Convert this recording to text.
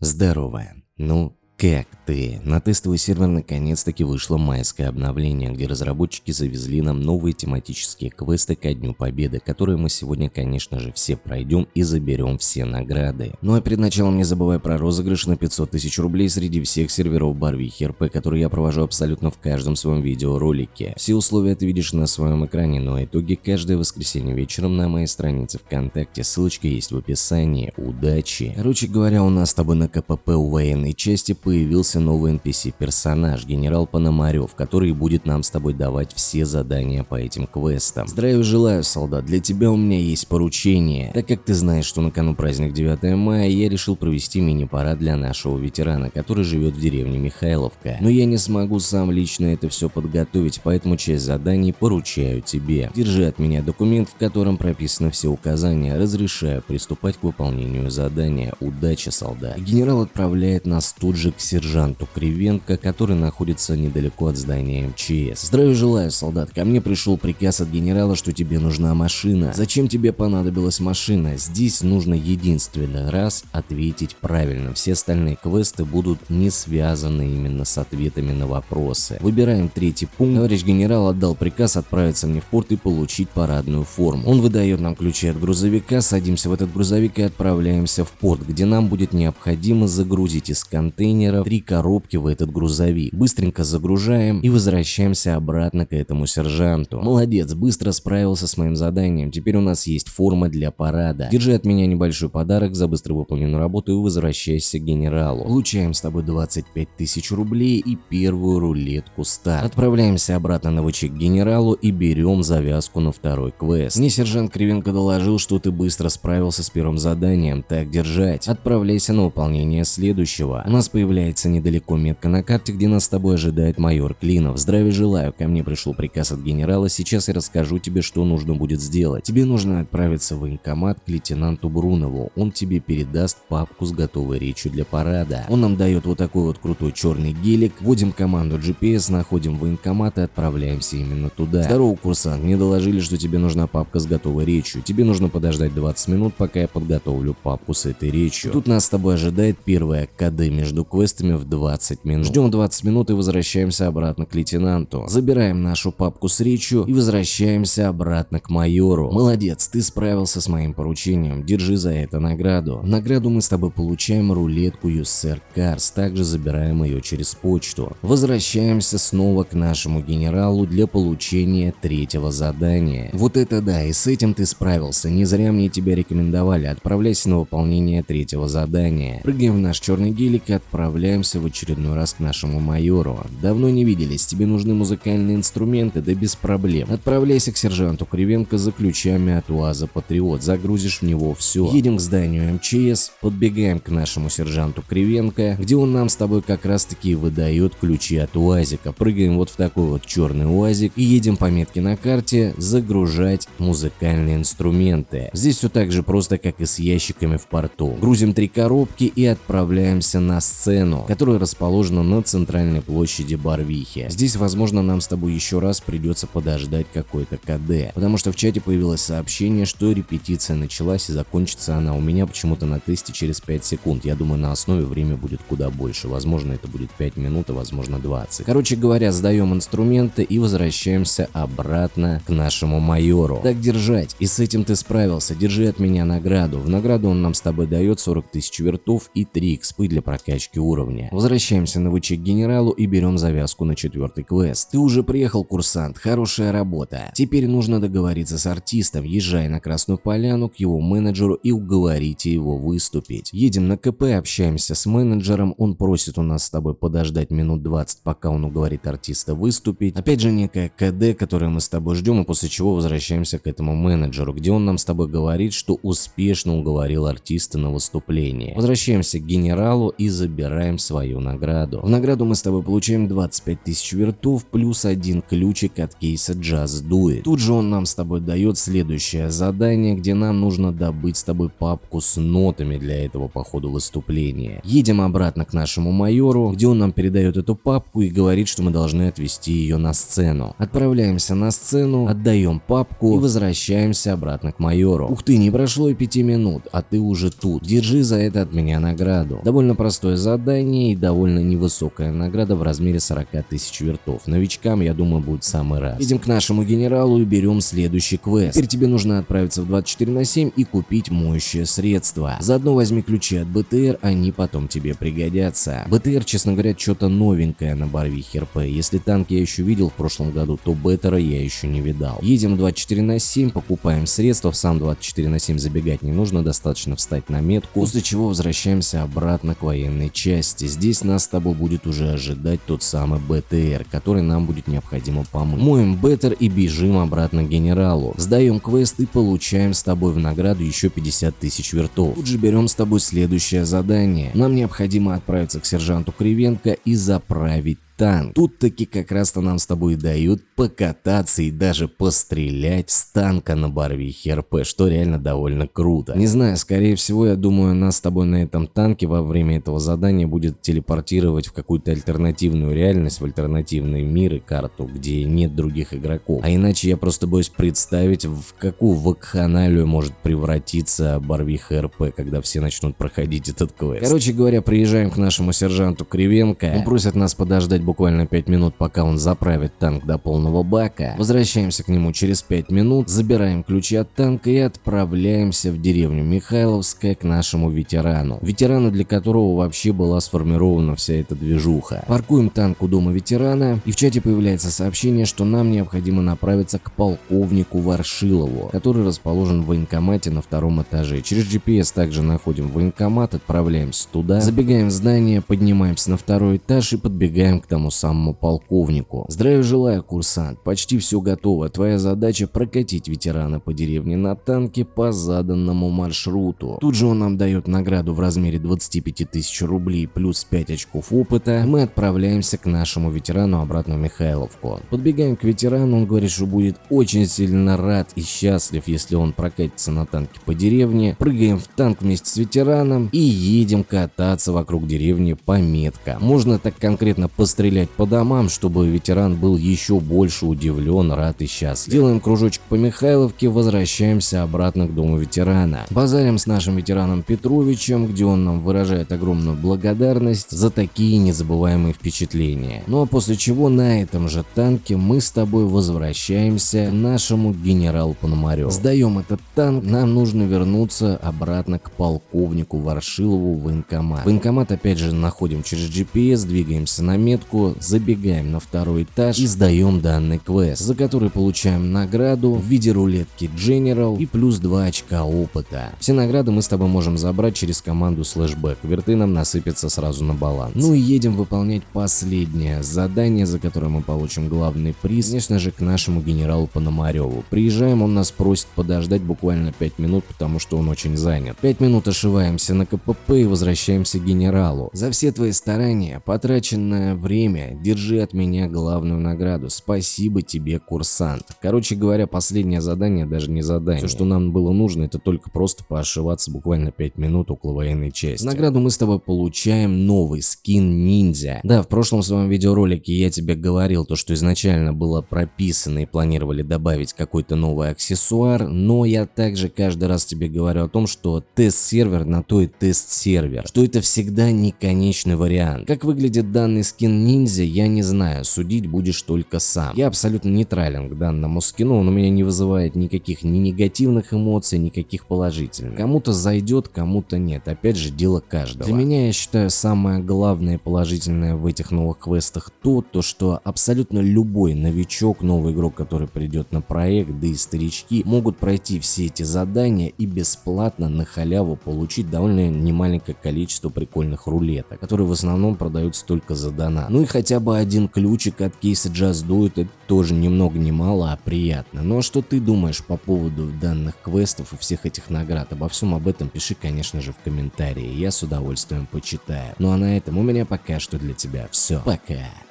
Здорово. Ну, как ты? На тестовый сервер наконец-таки вышло майское обновление, где разработчики завезли нам новые тематические квесты ко Дню Победы, которые мы сегодня, конечно же, все пройдем и заберем все награды. Ну а перед началом не забывай про розыгрыш на 500 тысяч рублей среди всех серверов Барвихи РП, которые я провожу абсолютно в каждом своем видеоролике. Все условия ты видишь на своем экране, но итоги каждое воскресенье вечером на моей странице ВКонтакте, ссылочка есть в описании. Удачи! Короче говоря, у нас с тобой на КПП у военной части появился новый NPC-персонаж, генерал Пономарев, который будет нам с тобой давать все задания по этим квестам. Здравия желаю, солдат, для тебя у меня есть поручение. Так как ты знаешь, что на кону праздник 9 мая, я решил провести мини-парад для нашего ветерана, который живет в деревне Михайловка. Но я не смогу сам лично это все подготовить, поэтому часть заданий поручаю тебе. Держи от меня документ, в котором прописаны все указания, разрешаю приступать к выполнению задания. Удачи, солдат. Генерал отправляет нас тут же к сержанту Кривенко, который находится недалеко от здания МЧС. Здравия желаю, солдат. Ко мне пришел приказ от генерала, что тебе нужна машина. Зачем тебе понадобилась машина? Здесь нужно единственный раз ответить правильно. Все остальные квесты будут не связаны именно с ответами на вопросы. Выбираем третий пункт. Товарищ генерал отдал приказ отправиться мне в порт и получить парадную форму. Он выдает нам ключи от грузовика, садимся в этот грузовик и отправляемся в порт, где нам будет необходимо загрузить из контейнера контейнеров, три коробки в этот грузовик. Быстренько загружаем и возвращаемся обратно к этому сержанту. Молодец, быстро справился с моим заданием. Теперь у нас есть форма для парада. Держи от меня небольшой подарок за быстро выполненную работу и возвращайся к генералу. Получаем с тобой 25 тысяч рублей и первую рулетку старт. Отправляемся обратно на ВЧ к генералу и берем завязку на второй квест. Мне сержант Кривенко доложил, что ты быстро справился с первым заданием. Так держать. Отправляйся на выполнение следующего. У нас появляется появляется недалеко метка на карте, где нас с тобой ожидает майор Клинов. Здравия желаю, ко мне пришел приказ от генерала, сейчас я расскажу тебе, что нужно будет сделать. Тебе нужно отправиться в военкомат к лейтенанту Брунову, он тебе передаст папку с готовой речью для парада. Он нам дает вот такой вот крутой черный гелик, вводим команду GPS, находим военкомат и отправляемся именно туда. Здорово, курсант, мне доложили, что тебе нужна папка с готовой речью. Тебе нужно подождать 20 минут, пока я подготовлю папку с этой речью. Тут нас с тобой ожидает первая КД между квестами квестами в 20 минут. Ждем 20 минут и возвращаемся обратно к лейтенанту. Забираем нашу папку с речью и возвращаемся обратно к майору. Молодец, ты справился с моим поручением, держи за это награду. В награду мы с тобой получаем рулетку USR Cars, также забираем ее через почту. Возвращаемся снова к нашему генералу для получения третьего задания. Вот это да, и с этим ты справился, не зря мне тебя рекомендовали, отправляйся на выполнение третьего задания. Прыгаем в наш черный гелик и отправляемся отправляемся в очередной раз к нашему майору. Давно не виделись, тебе нужны музыкальные инструменты, да без проблем. Отправляйся к сержанту Кривенко за ключами от УАЗа Патриот, загрузишь в него все. Едем к зданию МЧС, подбегаем к нашему сержанту Кривенко, где он нам с тобой как раз таки выдает ключи от УАЗика. Прыгаем вот в такой вот черный УАЗик и едем по метке на карте загружать музыкальные инструменты. Здесь все так же просто, как и с ящиками в порту. Грузим три коробки и отправляемся на сцену Арену, которая расположена на центральной площади Барвихи. Здесь, возможно, нам с тобой еще раз придется подождать какой-то КД, потому что в чате появилось сообщение, что репетиция началась и закончится она у меня почему-то на тесте через 5 секунд. Я думаю, на основе время будет куда больше. Возможно, это будет 5 минут, а возможно 20. Короче говоря, сдаем инструменты и возвращаемся обратно к нашему майору. Так держать. И с этим ты справился. Держи от меня награду. В награду он нам с тобой дает 40 тысяч вертов и 3 экспы для прокачки уровня. Возвращаемся на ВЧ к генералу и берем завязку на четвертый квест. Ты уже приехал, курсант, хорошая работа. Теперь нужно договориться с артистом, езжай на Красную Поляну к его менеджеру и уговорите его выступить. Едем на КП, общаемся с менеджером, он просит у нас с тобой подождать минут 20, пока он уговорит артиста выступить. Опять же некая КД, которую мы с тобой ждем, и после чего возвращаемся к этому менеджеру, где он нам с тобой говорит, что успешно уговорил артиста на выступление. Возвращаемся к генералу и забираем забираем свою награду. В награду мы с тобой получаем 25 тысяч вертов плюс один ключик от кейса Just Do It. Тут же он нам с тобой дает следующее задание, где нам нужно добыть с тобой папку с нотами для этого по ходу выступления. Едем обратно к нашему майору, где он нам передает эту папку и говорит, что мы должны отвезти ее на сцену. Отправляемся на сцену, отдаем папку и возвращаемся обратно к майору. Ух ты, не прошло и пяти минут, а ты уже тут. Держи за это от меня награду. Довольно простое задание и довольно невысокая награда в размере 40 тысяч вертов. Новичкам, я думаю, будет самый раз. Идем к нашему генералу и берем следующий квест. Теперь тебе нужно отправиться в 24 на 7 и купить моющее средство. Заодно возьми ключи от БТР, они потом тебе пригодятся. БТР, честно говоря, что-то новенькое на Барвихе РП. Если танк я еще видел в прошлом году, то Беттера я еще не видал. Едем 24 на 7, покупаем средства, в сам 24 на 7 забегать не нужно, достаточно встать на метку, после чего возвращаемся обратно к военной части. Здесь нас с тобой будет уже ожидать тот самый БТР, который нам будет необходимо помыть. Моем БТР и бежим обратно к генералу. Сдаем квест и получаем с тобой в награду еще 50 тысяч вертов. Тут же берем с тобой следующее задание. Нам необходимо отправиться к сержанту Кривенко и заправить танк. Тут таки как раз-то нам с тобой дают покататься и даже пострелять с танка на Барвихе РП, что реально довольно круто. Не знаю, скорее всего, я думаю, нас с тобой на этом танке во время этого задания будет телепортировать в какую-то альтернативную реальность, в альтернативный мир и карту, где нет других игроков. А иначе я просто боюсь представить, в какую вакханалию может превратиться Барвиха РП, когда все начнут проходить этот квест. Короче говоря, приезжаем к нашему сержанту Кривенко, он просит нас подождать буквально 5 минут, пока он заправит танк до полного бака. Возвращаемся к нему через 5 минут, забираем ключи от танка и отправляемся в деревню Михайловская к нашему ветерану. Ветерану, для которого вообще была сформирована вся эта движуха. Паркуем танк у дома ветерана и в чате появляется сообщение, что нам необходимо направиться к полковнику Варшилову, который расположен в военкомате на втором этаже. Через GPS также находим военкомат, отправляемся туда, забегаем в здание, поднимаемся на второй этаж и подбегаем к тому тому самому полковнику. Здравия желаю, курсант, почти все готово. Твоя задача прокатить ветерана по деревне на танке по заданному маршруту. Тут же он нам дает награду в размере 25 тысяч рублей плюс 5 очков опыта. Мы отправляемся к нашему ветерану обратно в Михайловку. Подбегаем к ветерану, он говорит, что будет очень сильно рад и счастлив, если он прокатится на танке по деревне. Прыгаем в танк вместе с ветераном и едем кататься вокруг деревни по меткам. Можно так конкретно пострелять стрелять по домам, чтобы ветеран был еще больше удивлен, рад и счастлив. Делаем кружочек по Михайловке, возвращаемся обратно к дому ветерана. Базарим с нашим ветераном Петровичем, где он нам выражает огромную благодарность за такие незабываемые впечатления. Ну а после чего на этом же танке мы с тобой возвращаемся к нашему генералу Пономареву. Сдаем этот танк, нам нужно вернуться обратно к полковнику Варшилову в военкомат. Военкомат опять же находим через GPS, двигаемся на метку, забегаем на второй этаж и сдаем данный квест, за который получаем награду в виде рулетки General и плюс 2 очка опыта. Все награды мы с тобой можем забрать через команду слэшбэк, верты нам насыпятся сразу на баланс. Ну и едем выполнять последнее задание, за которое мы получим главный приз, конечно же, к нашему генералу Пономареву. Приезжаем, он нас просит подождать буквально 5 минут, потому что он очень занят. 5 минут ошиваемся на КПП и возвращаемся к генералу. За все твои старания, потраченное время время, держи от меня главную награду. Спасибо тебе, курсант. Короче говоря, последнее задание даже не задание. Все, что нам было нужно, это только просто поошиваться буквально 5 минут около военной части. Награду мы с тобой получаем новый скин ниндзя. Да, в прошлом своем видеоролике я тебе говорил то, что изначально было прописано и планировали добавить какой-то новый аксессуар, но я также каждый раз тебе говорю о том, что тест-сервер на то и тест-сервер, что это всегда не конечный вариант. Как выглядит данный скин ниндзя? я не знаю, судить будешь только сам. Я абсолютно нейтрален к данному скину, он у меня не вызывает никаких ни негативных эмоций, никаких положительных. Кому-то зайдет, кому-то нет, опять же дело каждого. Для меня я считаю самое главное положительное в этих новых квестах то, то что абсолютно любой новичок, новый игрок, который придет на проект, да и старички, могут пройти все эти задания и бесплатно на халяву получить довольно немаленькое количество прикольных рулеток, которые в основном продаются только за донат. Ну Ну и хотя бы один ключик от кейса It, это тоже ни много ни мало, а приятно. Ну а что ты думаешь по поводу данных квестов и всех этих наград? Обо всем об этом пиши, конечно же, в комментарии, я с удовольствием почитаю. Ну а на этом у меня пока что для тебя все. Пока.